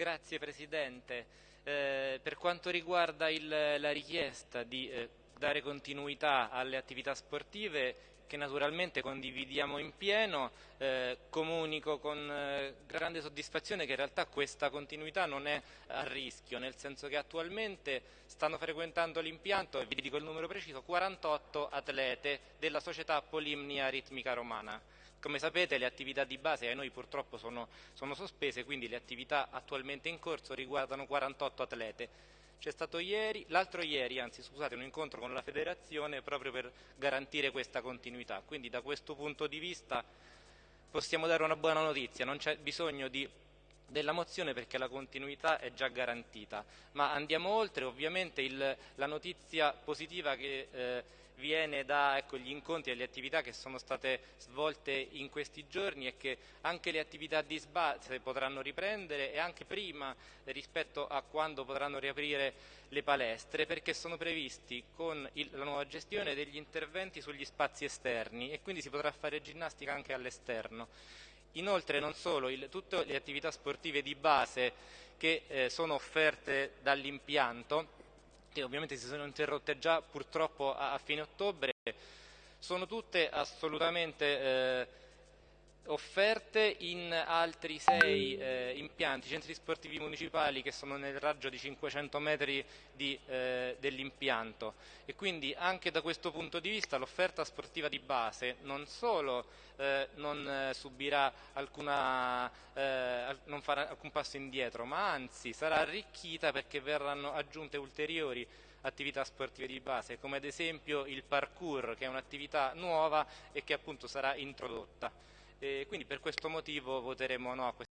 Grazie Presidente. Eh, per quanto riguarda il, la richiesta di eh, dare continuità alle attività sportive, che naturalmente condividiamo in pieno, eh, comunico con eh, grande soddisfazione che in realtà questa continuità non è a rischio, nel senso che attualmente stanno frequentando l'impianto, e vi dico il numero preciso, 48 atlete della società Polimnia Ritmica Romana. Come sapete le attività di base a noi purtroppo sono, sono sospese, quindi le attività attualmente in corso riguardano 48 atlete. C'è stato ieri, l'altro ieri, anzi scusate, un incontro con la federazione proprio per garantire questa continuità. Quindi da questo punto di vista possiamo dare una buona notizia, non c'è bisogno di della mozione perché la continuità è già garantita, ma andiamo oltre, ovviamente il, la notizia positiva che eh, viene dagli ecco, incontri e le attività che sono state svolte in questi giorni è che anche le attività di sbase potranno riprendere e anche prima rispetto a quando potranno riaprire le palestre perché sono previsti con il, la nuova gestione degli interventi sugli spazi esterni e quindi si potrà fare ginnastica anche all'esterno. Inoltre non solo, il, tutte le attività sportive di base che eh, sono offerte dall'impianto, che ovviamente si sono interrotte già purtroppo a, a fine ottobre, sono tutte assolutamente eh, offerte in altri sei eh, impianti, centri sportivi municipali che sono nel raggio di 500 metri eh, dell'impianto e quindi anche da questo punto di vista l'offerta sportiva di base non solo eh, non eh, subirà alcuna, eh, non farà alcun passo indietro ma anzi sarà arricchita perché verranno aggiunte ulteriori attività sportive di base come ad esempio il parkour che è un'attività nuova e che appunto sarà introdotta. E quindi per questo motivo voteremo no a questo